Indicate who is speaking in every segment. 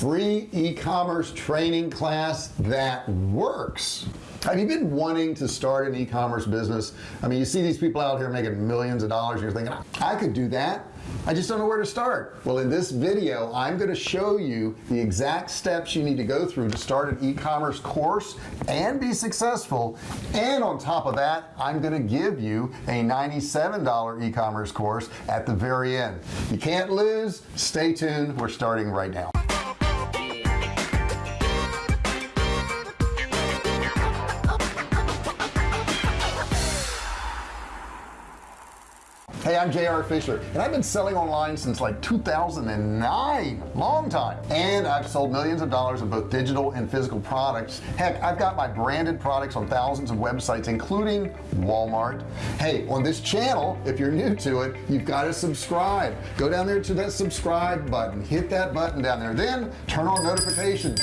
Speaker 1: free e-commerce training class that works. Have you been wanting to start an e-commerce business? I mean you see these people out here making millions of dollars you're thinking I could do that. I just don't know where to start. Well in this video I'm going to show you the exact steps you need to go through to start an e-commerce course and be successful. And on top of that I'm going to give you a $97 e-commerce course at the very end. You can't lose. Stay tuned. We're starting right now hey I'm JR Fisher and I've been selling online since like 2009 long time. And I've sold millions of dollars of both digital and physical products. Heck I've got my branded products on thousands of websites including Walmart. Hey on this channel if you're new to it you've got to subscribe. Go down there to that subscribe button. Hit that button down there. Then turn on notifications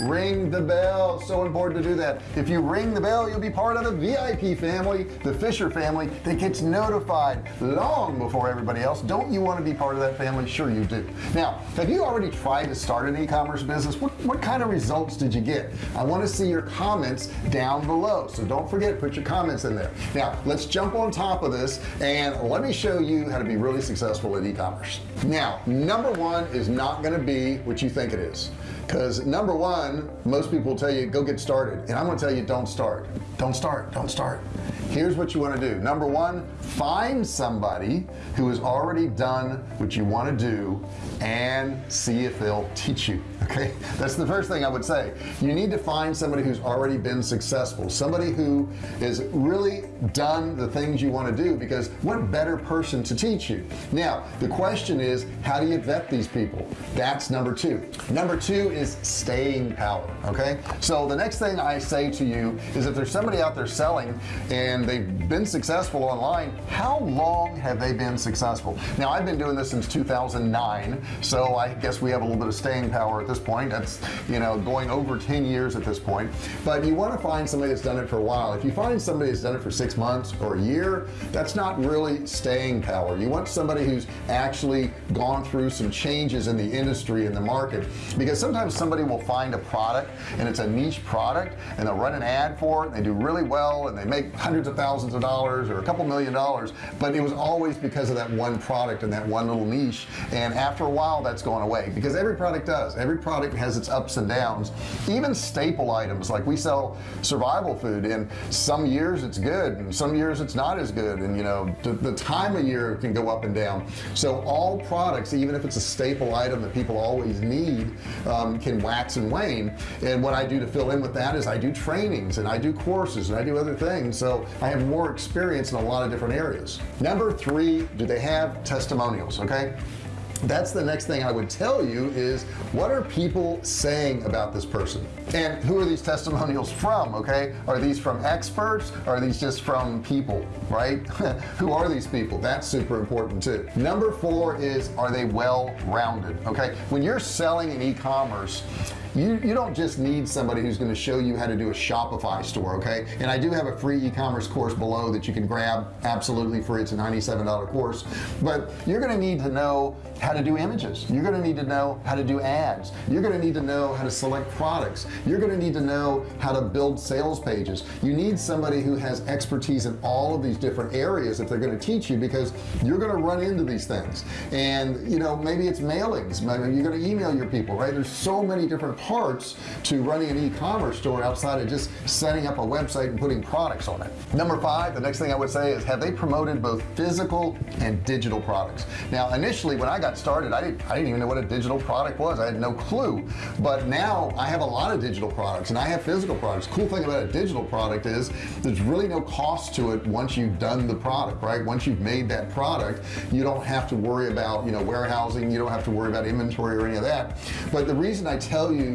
Speaker 1: ring the bell. So important to do that. If you ring the bell you'll be part of the VIP family the Fisher family that gets notified long before everybody else. Don't you want to be part of that family? Sure you do. Now have you already tried to start an e-commerce business? What, what kind of results did you get? I want to see your comments down below. So don't forget put your comments in there. Now let's jump on top of this and let me show you how to be really successful in e-commerce. Now number one is not going to be what you think it is because number one most people tell you go get started. And I'm gonna tell you don't start. Don't start. Don't start. Here's what you want to do. Number one find somebody who has already done what you want to do and see if they'll teach you okay? That's the first thing I would say. You need to find somebody who's already been successful somebody who has really done the things you want to do because what better person to teach you? Now the question is how do you vet these people? That's number two. Number two is staying power okay? So the next thing I say to you is if there's somebody out there selling and they've been successful online how long have they been successful? Now I've been doing this since 2009 so I guess we have a little bit of staying power at this point. That's you know going over 10 years at this point. But you want to find somebody that's done it for a while. If you find somebody that's done it for six months or a year that's not really staying power. You want somebody who's actually gone through some changes in the industry in the market. Because sometimes somebody will find a product and it's a niche product and they'll run an ad for it and they do really well and they make hundreds of thousands of dollars or a couple million dollars but it was always because of that one product and that one little niche and after a while that's going away because every product does. Every product has its ups and downs. Even staple items like we sell survival food and some years it's good and some years it's not as good and you know the, the time of year can go up and down. So all products even if it's a staple item that people always need um, can wax and wane. And what I do to fill in with that is I do trainings and I do courses and I do other things. So I have more experience in a lot of different areas. Number three do they have testimonials okay that's the next thing I would tell you is what are people saying about this person? And who are these testimonials from okay? Are these from experts? Are these just from people right? Who are these people? That's super important too. Number four is are they well rounded okay? When you're selling in e-commerce you you don't just need somebody who's going to show you how to do a Shopify store okay? And I do have a free e-commerce course below that you can grab absolutely free. It's a $97 course. But you're going to need to know how to do images. You're going to need to know how to do ads. You're going to need to know how to select products. You're going to need to know how to build sales pages. You need somebody who has expertise in all of these different areas if they're going to teach you because you're going to run into these things. And you know maybe it's mailings. Maybe you're going to email your people right? There's so many different parts to running an e-commerce store outside of just setting up a website and putting products on it. Number five the next thing I would say is have they promoted both physical and digital products? Now initially when I got started I didn't I didn't even know what a digital product was. I had no clue. But now I have a lot of digital products and I have physical products. Cool thing about a digital product is there's really no cost to it once you've done the product right? Once you've made that product you don't have to worry about you know warehousing. You don't have to worry about inventory or any of that. But the reason I tell you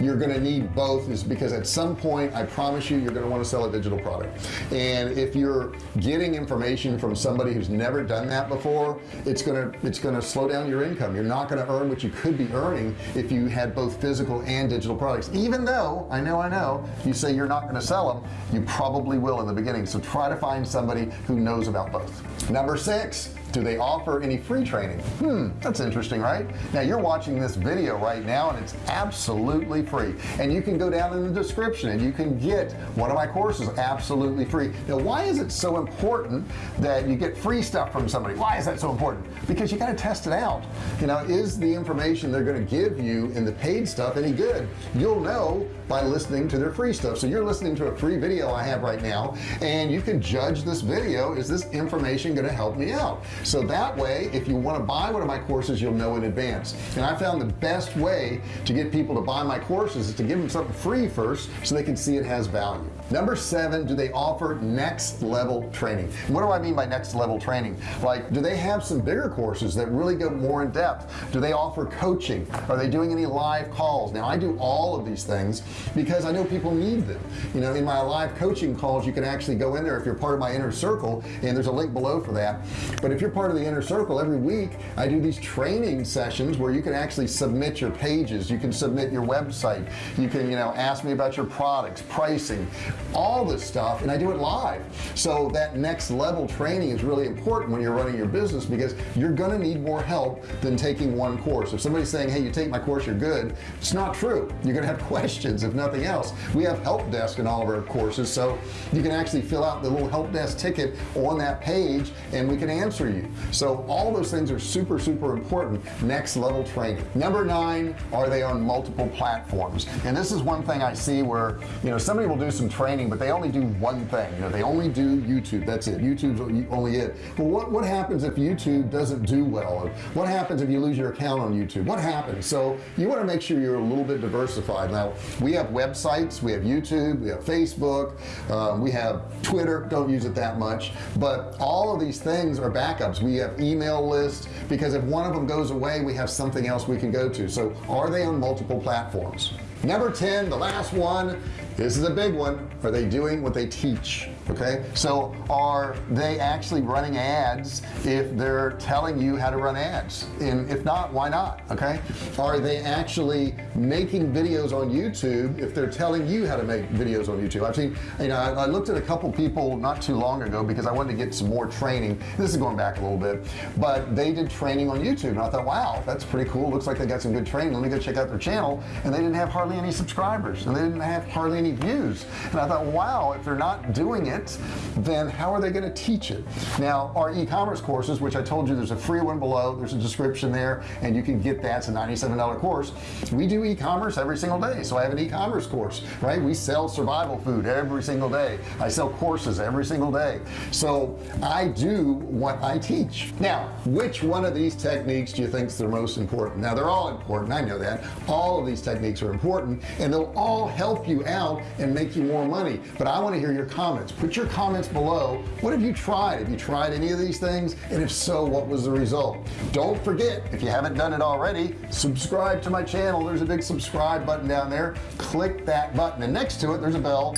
Speaker 1: you're going to need both is because at some point I promise you you're going to want to sell a digital product. And if you're getting information from somebody who's never done that before it's gonna it's gonna slow down your income. You're not going to earn what you could be earning if you had both physical and digital products. Even though I know I know you say you're not going to sell them you probably will in the beginning. So try to find somebody who knows about both. Number six do they offer any free training? Hmm that's interesting right? Now you're watching this video right now and it's absolutely free. And you can go down in the description and you can get one of my courses absolutely free. Now why is it so important that you get free stuff from somebody? Why is that so important? Because you got to test it out. You know is the information they're going to give you in the paid stuff any good? You'll know by listening to their free stuff. So you're listening to a free video I have right now and you can judge this video is this information going to help me out so that way if you want to buy one of my courses you'll know in advance. And I found the best way to get people to buy my courses is to give them something free first so they can see it has value. Number seven do they offer next level training? What do I mean by next level training? Like do they have some bigger courses that really go more in depth? Do they offer coaching? Are they doing any live calls? Now I do all of these things because I know people need them. You know in my live coaching calls you can actually go in there if you're part of my inner circle and there's a link below for that. But if you're part of the inner circle every week I do these training sessions where you can actually submit your pages you can submit your website you can you know ask me about your products pricing all this stuff and I do it live. So that next level training is really important when you're running your business because you're gonna need more help than taking one course. If somebody's saying hey you take my course you're good it's not true. You're gonna have questions if nothing else. We have help desk in all of our courses so you can actually fill out the little help desk ticket on that page and we can answer you so all those things are super super important. Next level training. Number nine are they on multiple platforms? And this is one thing I see where you know somebody will do some training but they only do one thing. You know they only do YouTube. That's it. YouTube's only it. Well what what happens if YouTube doesn't do well? What happens if you lose your account on YouTube? What happens? So you want to make sure you're a little bit diversified. Now we have websites we have YouTube we have Facebook um, we have Twitter. Don't use it that much. But all of these things are we have email lists because if one of them goes away we have something else we can go to. So are they on multiple platforms? Number 10 the last one this is a big one. Are they doing what they teach? Okay? So are they actually running ads if they're telling you how to run ads? And if not why not? Okay? Are they actually making videos on YouTube if they're telling you how to make videos on YouTube? I've seen you know I, I looked at a couple people not too long ago because I wanted to get some more training. This is going back a little bit. But they did training on YouTube and I thought wow that's pretty cool. Looks like they got some good training. Let me go check out their channel. And they didn't have hardly any subscribers and they didn't have hardly any views. And I thought wow if they're not doing it then how are they going to teach it? Now our e-commerce courses which I told you there's a free one below there's a description there and you can get that. It's a $97 course. We do e-commerce every single day so I have an e-commerce course right? We sell survival food every single day. I sell courses every single day. So I do what I teach. Now which one of these techniques do you think is the most important? Now they're all important I know that. All of these techniques are important and they'll all help you out and make you more money. But I want to hear your comments. Put your comments below. What have you tried? Have you tried any of these things? And if so what was the result? Don't forget if you haven't done it already subscribe to my channel. There's a big subscribe button down there. Click that button. And next to it there's a bell.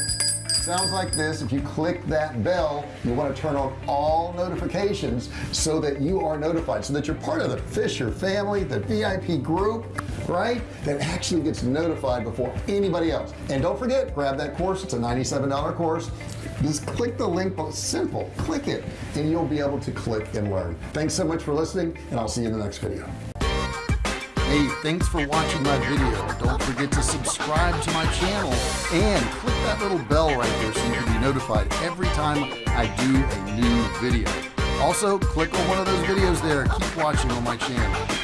Speaker 1: Sounds like this. If you click that bell you want to turn on all notifications so that you are notified so that you're part of the Fisher family the VIP group right that actually gets notified before anybody else and don't forget grab that course it's a $97 course just click the link simple click it and you'll be able to click and learn thanks so much for listening and I'll see you in the next video Hey, thanks for watching my video. Don't forget to subscribe to my channel and click that little bell right there so you can be notified every time I do a new video. Also, click on one of those videos there. Keep watching on my channel.